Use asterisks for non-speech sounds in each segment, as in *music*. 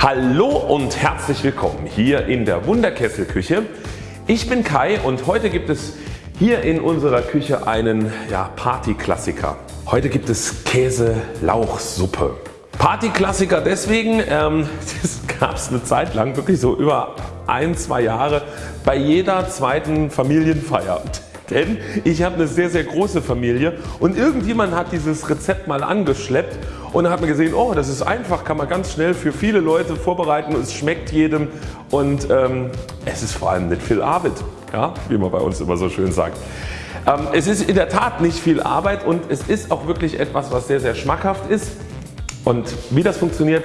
Hallo und herzlich willkommen hier in der Wunderkesselküche. Ich bin Kai und heute gibt es hier in unserer Küche einen ja, Partyklassiker. Heute gibt es Käse-Lauchsuppe. Partyklassiker deswegen, ähm, *laughs* das gab es eine Zeit lang wirklich so über ein, zwei Jahre bei jeder zweiten Familienfeier. *laughs* Denn ich habe eine sehr sehr große Familie und irgendjemand hat dieses Rezept mal angeschleppt und dann hat man gesehen oh das ist einfach, kann man ganz schnell für viele Leute vorbereiten. Und es schmeckt jedem. Und ähm, es ist vor allem nicht viel Arbeit, ja, wie man bei uns immer so schön sagt. Ähm, es ist in der Tat nicht viel Arbeit und es ist auch wirklich etwas was sehr sehr schmackhaft ist. Und wie das funktioniert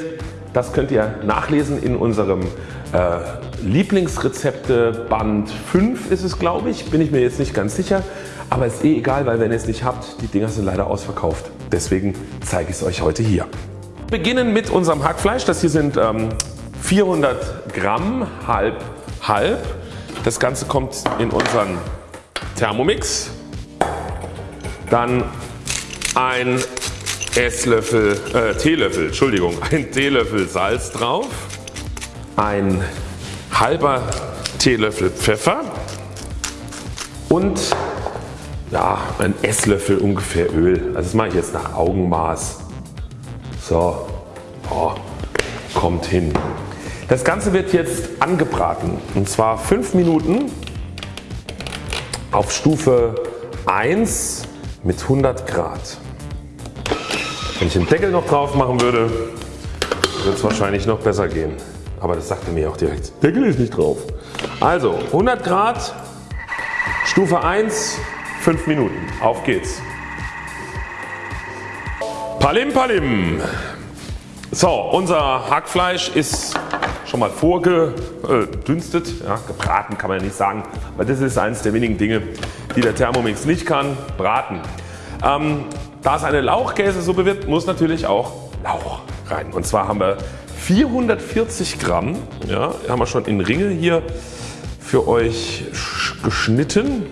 das könnt ihr nachlesen in unserem äh, Lieblingsrezepte Band 5 ist es glaube ich, bin ich mir jetzt nicht ganz sicher, aber ist eh egal, weil wenn ihr es nicht habt, die Dinger sind leider ausverkauft. Deswegen zeige ich es euch heute hier. Wir beginnen mit unserem Hackfleisch, das hier sind ähm, 400 Gramm halb halb. Das Ganze kommt in unseren Thermomix. Dann ein Esslöffel, äh, Teelöffel, Entschuldigung, *laughs* ein Teelöffel Salz drauf, ein halber Teelöffel Pfeffer und ja, ein Esslöffel ungefähr Öl. Also das mache ich jetzt nach Augenmaß. So, oh, kommt hin. Das Ganze wird jetzt angebraten und zwar 5 Minuten auf Stufe 1 mit 100 Grad. Wenn ich den Deckel noch drauf machen würde, wird es wahrscheinlich noch besser gehen. Aber das sagte mir auch direkt. Deckel ist nicht drauf. Also 100 Grad, Stufe 1, 5 Minuten. Auf geht's. Palim Palim. So, unser Hackfleisch ist schon mal vorgedünstet, ja, gebraten kann man ja nicht sagen, weil das ist eines der wenigen Dinge die der Thermomix nicht kann, braten. Ähm, da es eine Lauchkäsesuppe wird, muss natürlich auch Lauch rein. Und zwar haben wir 440 Gramm, ja, haben wir schon in Ringe hier für euch geschnitten.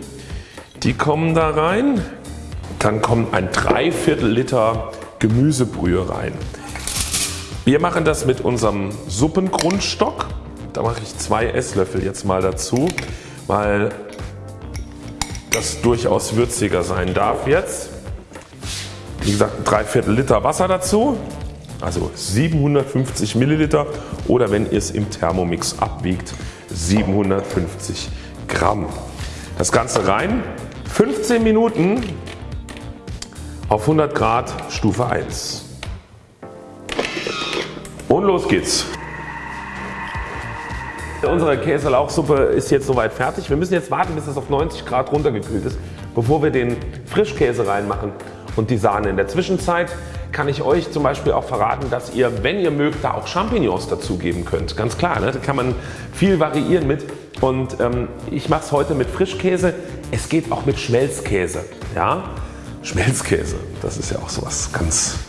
Die kommen da rein. Dann kommt ein Dreiviertel Liter Gemüsebrühe rein. Wir machen das mit unserem Suppengrundstock. Da mache ich zwei Esslöffel jetzt mal dazu, weil das durchaus würziger sein darf jetzt. Wie gesagt ein Dreiviertel Liter Wasser dazu, also 750 Milliliter oder wenn ihr es im Thermomix abwiegt 750 Gramm. Das Ganze rein, 15 Minuten auf 100 Grad Stufe 1. Und los geht's. Unsere Käselauchsuppe ist jetzt soweit fertig. Wir müssen jetzt warten bis es auf 90 Grad runtergekühlt ist bevor wir den Frischkäse reinmachen und die Sahne. In der Zwischenzeit kann ich euch zum Beispiel auch verraten, dass ihr wenn ihr mögt da auch Champignons dazugeben könnt. Ganz klar, ne? da kann man viel variieren mit und ähm, ich mache es heute mit Frischkäse. Es geht auch mit Schmelzkäse. Ja? Schmelzkäse, das ist ja auch sowas ganz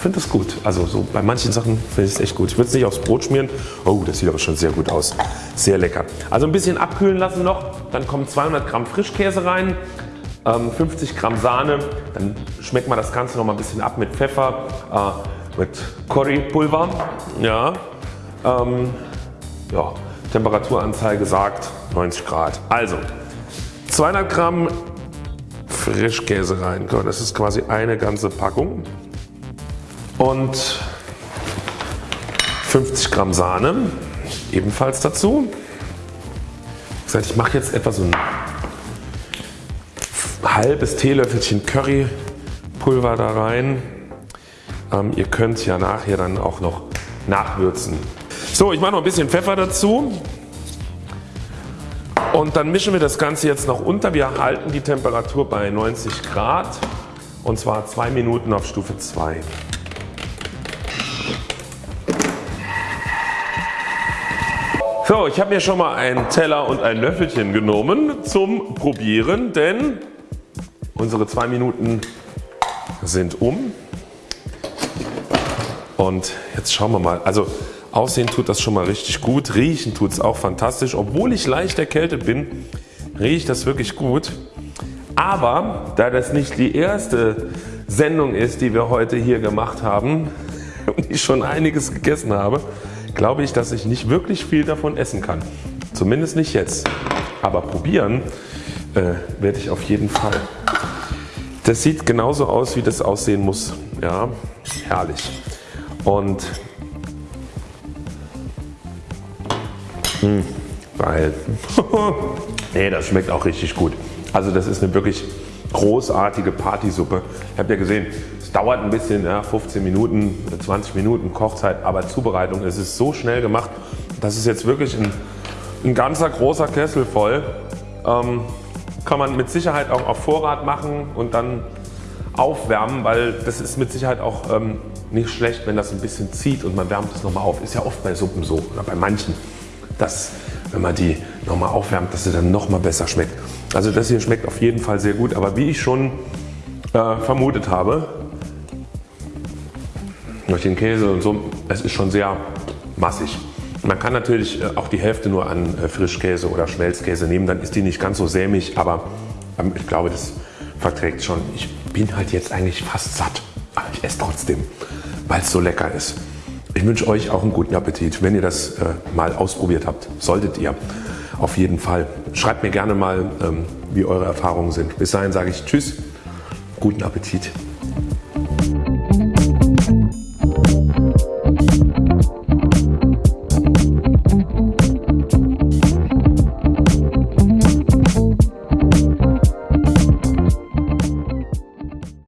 ich finde das gut. Also so bei manchen Sachen finde ich es echt gut. Ich würde es nicht aufs Brot schmieren. Oh das sieht aber schon sehr gut aus. Sehr lecker. Also ein bisschen abkühlen lassen noch. Dann kommen 200 Gramm Frischkäse rein. 50 ähm, Gramm Sahne, dann schmeckt man das Ganze noch mal ein bisschen ab mit Pfeffer, äh, mit Currypulver. Ja, ähm, ja, Temperaturanzeige sagt 90 Grad. Also 200 Gramm Frischkäse rein. Das ist quasi eine ganze Packung und 50 Gramm Sahne ebenfalls dazu. Ich mache jetzt etwa so ein halbes Teelöffelchen Currypulver da rein. Ähm, ihr könnt ja nachher dann auch noch nachwürzen. So ich mache noch ein bisschen Pfeffer dazu und dann mischen wir das Ganze jetzt noch unter. Wir halten die Temperatur bei 90 Grad und zwar 2 Minuten auf Stufe 2. So, ich habe mir schon mal einen Teller und ein Löffelchen genommen zum Probieren, denn unsere zwei Minuten sind um. Und jetzt schauen wir mal. Also aussehen tut das schon mal richtig gut. Riechen tut es auch fantastisch. Obwohl ich leicht erkältet bin, riecht das wirklich gut. Aber da das nicht die erste Sendung ist, die wir heute hier gemacht haben *laughs* und ich schon einiges gegessen habe, glaube ich, dass ich nicht wirklich viel davon essen kann. Zumindest nicht jetzt. Aber probieren äh, werde ich auf jeden Fall. Das sieht genauso aus wie das aussehen muss. Ja, herrlich. Und mh, hm, geil. *laughs* nee, das schmeckt auch richtig gut. Also das ist eine wirklich großartige Partysuppe. Ich habe ja gesehen, es dauert ein bisschen, ja, 15 Minuten, 20 Minuten Kochzeit, aber Zubereitung, es ist so schnell gemacht. Das ist jetzt wirklich ein, ein ganzer großer Kessel voll. Ähm, kann man mit Sicherheit auch auf Vorrat machen und dann aufwärmen, weil das ist mit Sicherheit auch ähm, nicht schlecht, wenn das ein bisschen zieht und man wärmt es nochmal auf. Ist ja oft bei Suppen so oder bei manchen, dass wenn man die nochmal aufwärmt, dass sie dann nochmal besser schmeckt. Also das hier schmeckt auf jeden Fall sehr gut, aber wie ich schon äh, vermutet habe, durch den Käse und so, es ist schon sehr massig. Man kann natürlich äh, auch die Hälfte nur an äh, Frischkäse oder Schmelzkäse nehmen, dann ist die nicht ganz so sämig, aber ähm, ich glaube das verträgt schon. Ich bin halt jetzt eigentlich fast satt, aber ich esse trotzdem, weil es so lecker ist. Ich wünsche euch auch einen guten Appetit, wenn ihr das äh, mal ausprobiert habt. Solltet ihr auf jeden Fall. Schreibt mir gerne mal, ähm, wie eure Erfahrungen sind. Bis dahin sage ich Tschüss, guten Appetit.